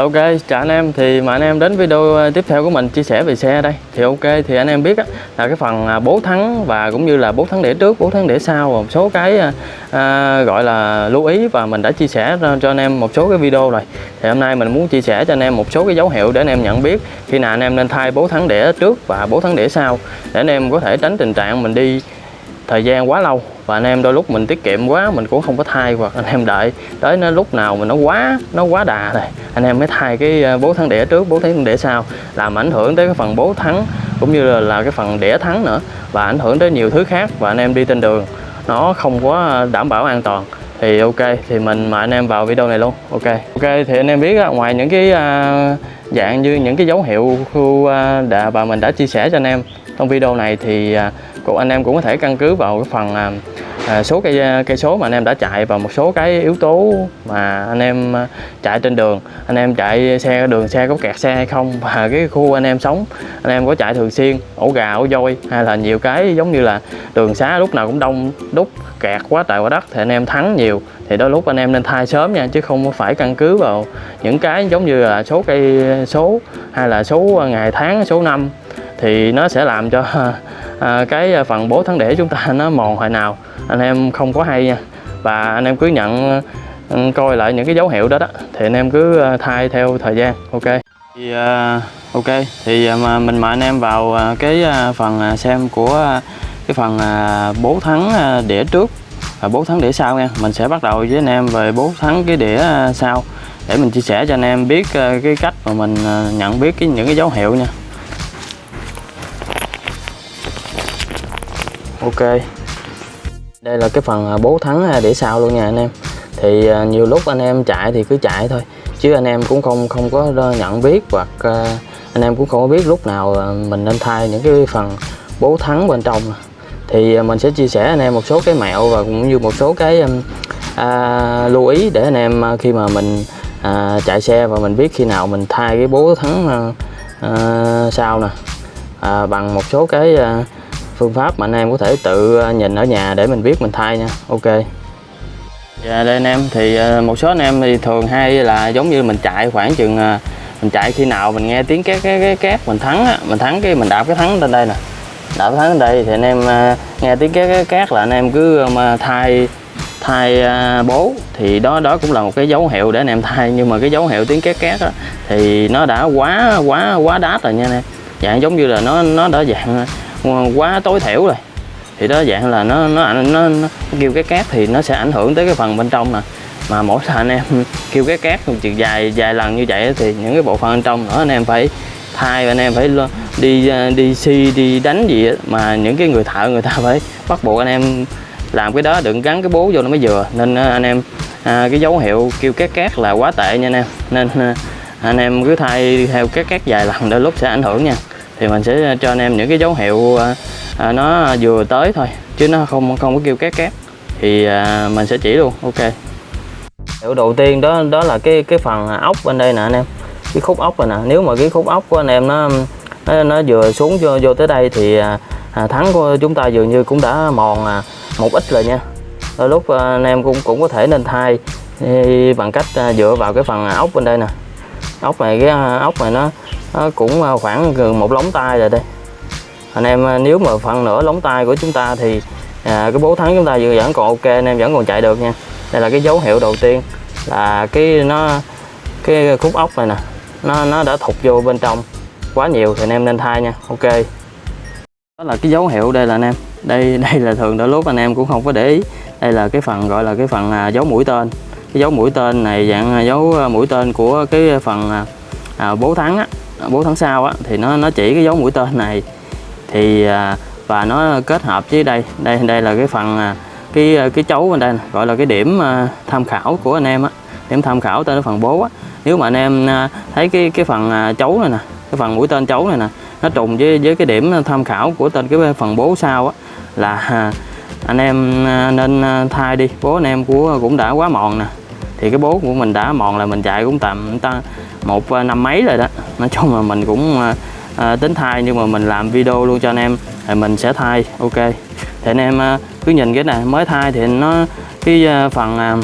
Ok, chào anh em. Thì mà anh em đến video ờ, tiếp theo của mình chia sẻ về xe đây. Thì ok thì anh em biết á, là cái phần à, bố thắng và cũng như là bố thắng đĩa trước bố thắng đĩa sau và một số cái à, à, gọi là lưu ý và mình đã chia sẻ cho, cho anh em một số cái video rồi. Thì hôm nay mình muốn chia sẻ cho anh em một số cái dấu hiệu để anh em nhận biết khi nào anh em nên thay bố thắng đĩa trước và bố thắng đĩa sau để anh em có thể tránh tình trạng mình đi thời gian quá lâu và anh em đôi lúc mình tiết kiệm quá mình cũng không có thay hoặc anh em đợi. Tới nó lúc nào mà nó quá nó quá đà rồi anh em mới thay cái ờ, bố thắng đĩa trước bố thắng đĩa sau. Làm ảnh hưởng tới cái phần bố thắng cũng như là, là cái phần đĩa thắng nữa và ảnh hưởng tới nhiều thứ khác và anh em đi trên đường nó không có đảm bảo an toàn. Thì ok thì mình mời anh em vào video này luôn. Ok. Ok thì anh em biết á, ngoài những cái à, dạng như những cái dấu hiệu khu ờ, à, đã và mình đã chia sẻ cho anh em trong video này thì à, cũng anh em cũng có thể căn cứ vào cái phần à, à số cây à, cây số mà anh em đã chạy và một số cái yếu tố mà anh em à, chạy trên đường. Anh em chạy xe đường xe có kẹt xe hay không và cái khu anh em sống. Anh em có chạy thường xuyên ổ gà ổ voi hay là nhiều cái giống như là đường xá lúc nào cũng đông đúc kẹt quá trời quá đất thì anh em thắng nhiều. Thì đôi lúc anh em nên thay sớm nha chứ không phải căn cứ vào những cái giống như là số cây số hay là số ngày tháng số năm. Thì nó sẽ làm cho à, cái à, phần bố thắng đĩa chúng ta nó mòn hồi nào anh em không có hay nha. Và anh em cứ nhận ừ, coi lại những cái dấu hiệu đó đó thì anh em cứ à, thay theo thời gian ok? Thì uh, ok thì mà mình mời anh em vào cái phần xem của cái phần à, bố thắng đĩa trước. Và bố thắng đĩa sau nha mình sẽ bắt đầu với anh em về bố thắng cái đĩa sau. Để mình chia sẻ cho anh em biết cái cách mà mình nhận biết cái những cái dấu hiệu nha. Ok. Đây là cái phần à, bố thắng à, để sau luôn nha anh em. Thì à, nhiều lúc anh em chạy thì cứ chạy thôi chứ anh em cũng không không có nhận biết hoặc anh em cũng không có biết lúc nào mình nên thay những cái phần bố thắng bên trong. Thì mình sẽ chia sẻ anh em một số cái mẹo và cũng như một số cái um, à, lưu ý để anh em khi mà mình à, chạy xe và mình biết khi nào mình thay cái bố thắng à, à, sau nè. À, bằng một số cái à, phương pháp mà anh em có thể tự ờ, nhìn ở nhà để mình biết mình thay nha. Ok. Dạ đây anh em. Thì ờ, một số anh em thì thường hay là giống như mình chạy khoảng chừng ờ, mình chạy khi nào mình nghe tiếng két két két két mình thắng á, mình thắng cái mình đạp cái thắng lên đây nè. Đạp cái thắng lên đây thì anh em nghe tiếng két két két là anh em cứ mà thay thay bố. Thì đó đó cũng là một cái dấu hiệu để anh em thay. Nhưng mà cái dấu hiệu tiếng két két thì nó đã quá quá quá đát rồi nha anh em. Dạng giống như là nó nó đã dạng Ờ, quá tối thiểu rồi. Thì đó dạng là nó nó nó, nó kêu cái cát thì nó sẽ ảnh hưởng tới cái phần bên trong nè. Mà mỗi lần anh em kêu cái cát một chừng dài dài lần như vậy thì những cái bộ phận bên trong nữa anh em phải thay anh em phải lo- đi à, đi xi đi đánh gì đó. mà những cái người thợ người ta phải bắt buộc anh em làm cái đó đừng gắn cái bố vô nó mới vừa. Nên à, anh em à, cái dấu hiệu kêu cát cát là quá tệ nha anh em. Nên à, anh em cứ thay theo cát cát dài lần đôi lúc sẽ ảnh hưởng nha thì mình sẽ ờ, cho anh em những cái dấu hiệu ờ, à, nó vừa tới thôi chứ nó không không có kêu két két. Thì à, mình sẽ chỉ luôn ok. Hiệu đầu tiên đó đó là cái cái phần ốc bên đây nè anh em. Cái khúc ốc này nè. Nếu mà cái khúc ốc của anh em nó nó, nó vừa xuống vô, vô tới đây thì à, à, thắng của chúng ta dường như cũng đã mòn à, một ít rồi nha. Đôi lúc à, anh em cũng cũng có thể nên thay à, bằng cách à, dựa vào cái phần ốc bên đây nè. Ốc này cái à, ốc này nó, nó cũng ờ, khoảng gần một lóng tay rồi đây. Anh em ờ, nếu mà phần nửa lóng tay của chúng ta thì à, cái bố thắng chúng ta vẫn vẫn còn ok anh em vẫn còn chạy được nha. Đây là cái dấu hiệu đầu tiên là cái nó cái khúc ốc này nè nó nó đã thụt vô bên trong quá nhiều thì anh em nên thay nha. Ok. Đó là cái dấu hiệu đây là anh em. Đây đây là thường đôi lúc anh em cũng không có để ý. Đây là cái phần gọi là cái phần à, dấu mũi tên. Cái dấu mũi tên này dạng à, dấu à, mũi tên của cái phần à, à bố thắng á bố tháng sau á thì nó nó chỉ cái dấu mũi tên này. Thì à, và nó kết hợp với đây đây đây là cái phần à, cái à, cái chấu bên đây gọi là cái điểm à, tham khảo của anh em á. Điểm tham khảo tên cái phần bố á. Nếu mà anh em à, thấy cái cái phần à, chấu này nè cái phần mũi tên chấu này nè nó trùng với với cái điểm tham khảo của tên cái phần bố sau á là à, anh em à, nên à, thay đi. Bố anh em của cũng đã quá mòn nè thì cái bố của mình đã mòn là mình chạy cũng tầm ta một à, năm mấy rồi đó. Nói chung là mình cũng à, à, tính thay nhưng mà mình làm video luôn cho anh em thì mình sẽ thay ok. Thì anh em à, cứ nhìn cái này mới thay thì nó cái à, phần à,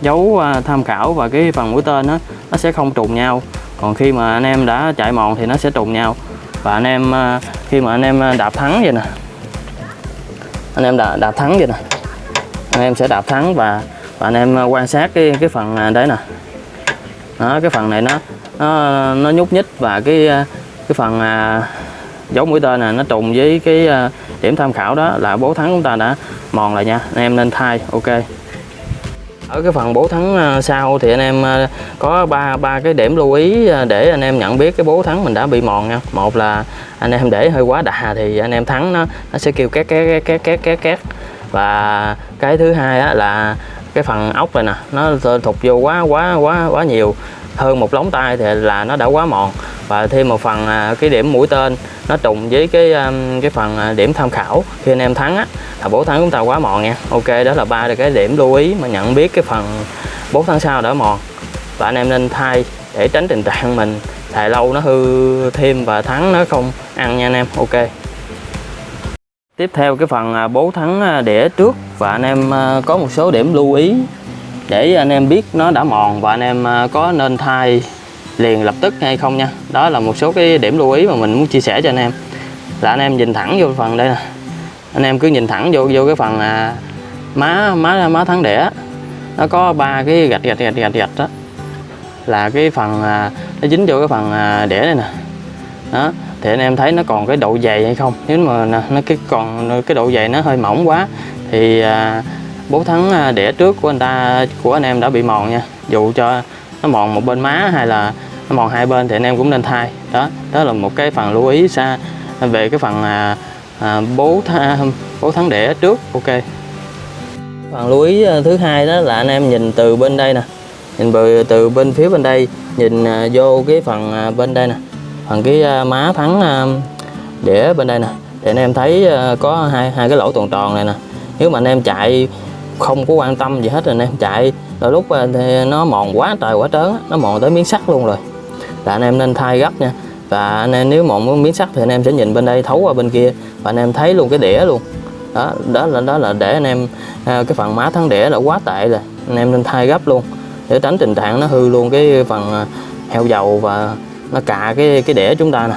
dấu à, tham khảo và cái phần mũi tên đó, nó sẽ không trùng nhau. Còn khi mà anh em đã chạy mòn thì nó sẽ trùng nhau. Và anh em à, khi mà anh em à, đạp thắng vậy nè. Anh em đạp, đạp thắng vậy nè. Anh em sẽ đạp thắng và và anh em à, quan sát cái cái phần à, đấy nè. Đó, cái phần này nó nó nó nhúc nhích và cái à, cái phần à, dấu mũi tên này nó trùng với cái à, điểm tham khảo đó là bố thắng chúng ta đã mòn lại nha. Anh em nên thay ok. Ở cái phần bố thắng sau thì anh em có ba ba cái điểm lưu ý để anh em nhận biết cái bố thắng mình đã bị mòn nha. Một là anh em để hơi quá đà thì anh em thắng nó nó sẽ kêu két két két két két két. Và cái thứ hai á, là cái phần ốc này nè, nó thụt vô quá quá quá quá nhiều. Hơn một lóng tay thì là nó đã quá mòn. Và thêm một phần à, cái điểm mũi tên, nó trùng với cái um, cái phần à, điểm tham khảo. Khi anh em thắng á, là bố thắng chúng ta quá mòn nha. Ok, đó là ba cái điểm lưu ý mà nhận biết cái phần bố tháng sau đã mòn. Và anh em nên thay để tránh tình trạng mình xài lâu nó hư thêm và thắng nó không ăn nha anh em. Ok tiếp theo cái phần à, bố thắng à, đĩa trước và anh em à, có một số điểm lưu ý để anh em biết nó đã mòn và anh em có nên thay liền lập tức hay không nha. Đó là một số cái điểm lưu ý mà mình muốn chia sẻ cho anh em. Là anh em nhìn thẳng vô phần đây nè. Anh em cứ nhìn thẳng vô vô cái phần à, má má má thắng đẻ nó có ba cái gạch gạch gạch gạch gạch đó. Là cái phần à, nó dính vô cái phần à, đẻ đây nè. Đó thì anh em thấy nó còn cái độ dày hay không? Nếu mà nó cái còn cái độ dày nó hơi mỏng quá thì à, bố thắng à, đẻ trước của anh ta của anh em đã bị mòn nha. Dù cho nó mòn một bên má hay là nó mòn hai bên thì anh em cũng nên thay. Đó đó là một cái phần lưu ý xa về cái phần à, à, bố tha, bố thắng đẻ trước. Ok. Phần lưu ý à, thứ hai đó là anh em nhìn từ bên đây nè. Nhìn từ, từ bên phía bên đây nhìn à, vô cái phần à, bên đây nè phần cái à, má thắng à, đĩa bên đây nè thì anh em thấy à, có hai hai cái lỗ tròn tròn này nè. Nếu mà anh em chạy không có quan tâm gì hết rồi anh em chạy, đôi lúc thì nó mòn quá trời quá trớn nó mòn tới miếng sắt luôn rồi. Là anh em nên thay gấp nha. Và anh em nếu mòn miếng sắt thì anh em sẽ nhìn bên đây thấu qua bên kia và anh em thấy luôn cái đĩa luôn. Đó đó là đó là để anh em cái phần má thắng đĩa là quá tệ rồi, anh em nên thay gấp luôn để tránh tình trạng nó hư luôn cái phần heo dầu và nó cạ cái cái đĩa chúng ta nè.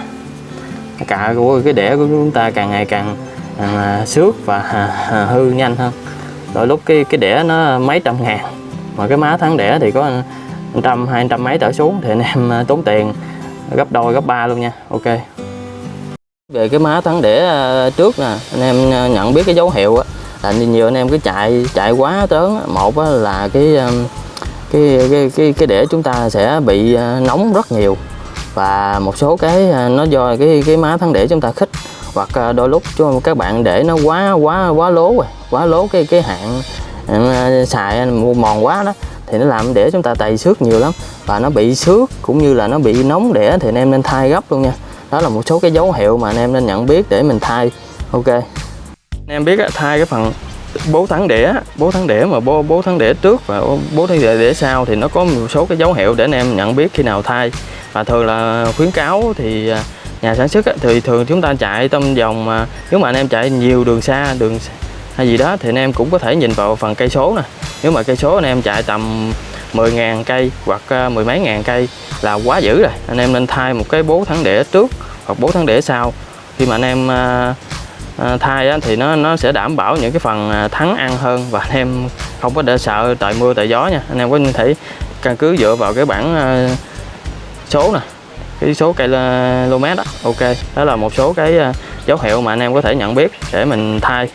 Cạ của cái đĩa của chúng ta càng ngày càng à, xước và à, à hư nhanh hơn. Rồi lúc cái cái đĩa nó mấy trăm ngàn mà cái má thắng đĩa thì có trăm hai trăm mấy trở xuống thì anh em à, tốn tiền gấp đôi gấp ba luôn nha. Ok. Về cái má thắng đĩa à, trước nè anh em nhận biết cái dấu hiệu á là nhiều anh em cứ chạy chạy quá trớn một là cái cái cái cái cái đĩa chúng ta sẽ bị nóng rất nhiều và một số cái à, nó do cái cái má thắng đĩa chúng ta khích. Hoặc à, đôi lúc cho các bạn để nó quá quá quá lố rồi, quá lố cái cái hạn à, xài mòn quá đó, thì nó làm để chúng ta tày xước nhiều lắm. Và nó bị xước cũng như là nó bị nóng đẻ thì anh em nên thay gấp luôn nha. Đó là một số cái dấu hiệu mà anh em nên nhận biết để mình thay. Ok. Anh em biết thay cái phần bố thắng đĩa bố thắng đĩa mà bố bố thắng đĩa trước và bố thắng đĩa đĩa sau thì nó có một số cái dấu hiệu để anh em nhận biết khi nào thay và thường là khuyến cáo thì à, nhà sản xuất thì thường chúng ta chạy trong vòng mà nếu mà anh em chạy nhiều đường xa đường hay gì đó thì anh em cũng có thể nhìn vào phần cây số nè. Nếu mà cây số anh em chạy tầm 10.000 cây hoặc ờ, mười mấy ngàn cây là quá dữ rồi. Anh em nên thay một cái bố thắng đĩa trước hoặc bố thắng đĩa sau. Khi mà anh em à, thay á, thì nó nó sẽ đảm bảo những cái phần thắng ăn hơn và anh em không có để sợ trời mưa tại gió nha. Anh em có thể căn cứ dựa vào cái bảng uh, số nè. Cái số cây km đó ok, đó là một số cái à, dấu hiệu mà anh em có thể nhận biết để mình thay.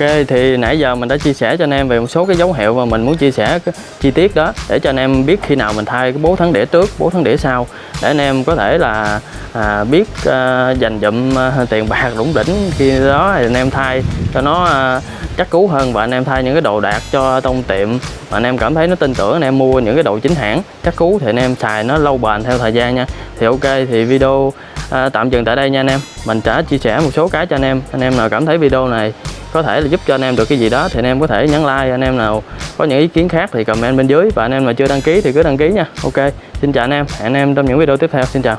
Ok thì nãy giờ mình đã chia sẻ cho anh em về một số cái dấu hiệu mà mình muốn chia sẻ cái chi tiết đó để cho anh em biết khi nào mình thay cái bố thắng đĩa trước, bố thắng đĩa sau để anh em có thể là à, biết à, dành dụm à, tiền bạc đủng đỉnh khi đó thì anh em thay cho nó à, chắc cú hơn và anh em thay những cái đồ đạc cho tông tiệm. Mà anh em cảm thấy nó tin tưởng anh em mua những cái đồ chính hãng chắc cú thì anh em xài nó lâu bền theo thời gian nha. Thì ok thì video à, tạm dừng tại đây nha anh em. Mình đã chia sẻ một số cái cho anh em. Anh em nào cảm thấy video này có thể là giúp cho anh em được cái gì đó thì anh em có thể nhấn like, anh em nào có những ý kiến khác thì comment bên dưới. Và anh em mà chưa đăng ký thì cứ đăng ký nha. Ok, xin chào anh em. Hẹn anh em trong những video tiếp theo. Xin chào.